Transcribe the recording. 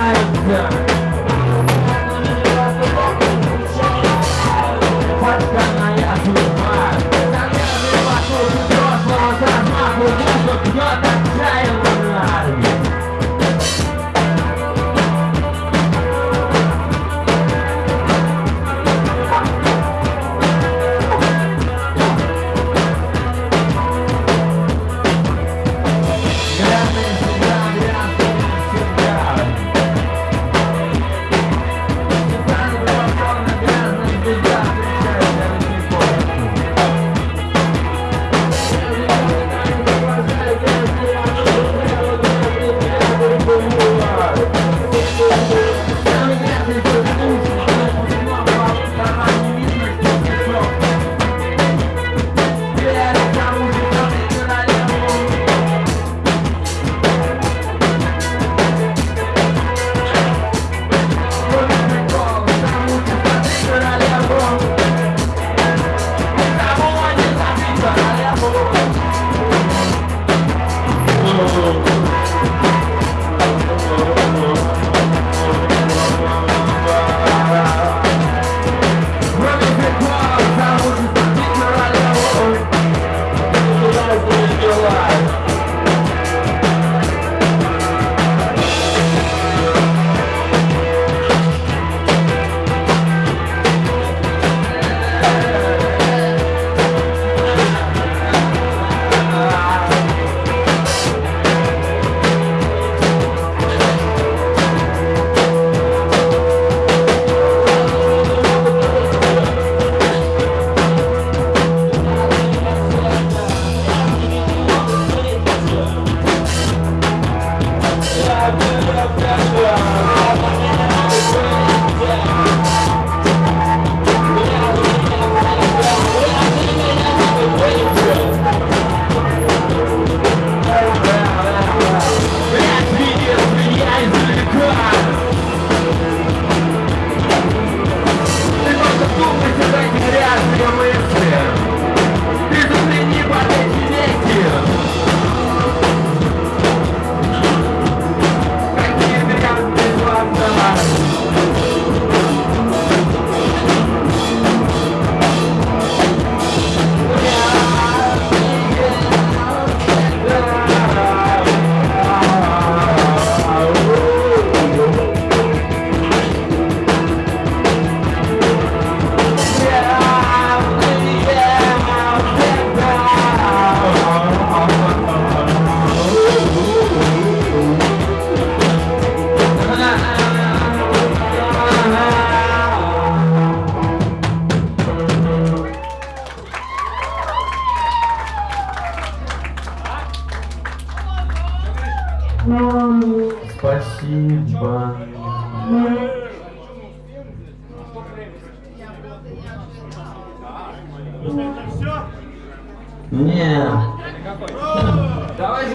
нравится Подданная судьба Замерзли вокруг взрослого размаху Музык бьет отчаянно Yeah.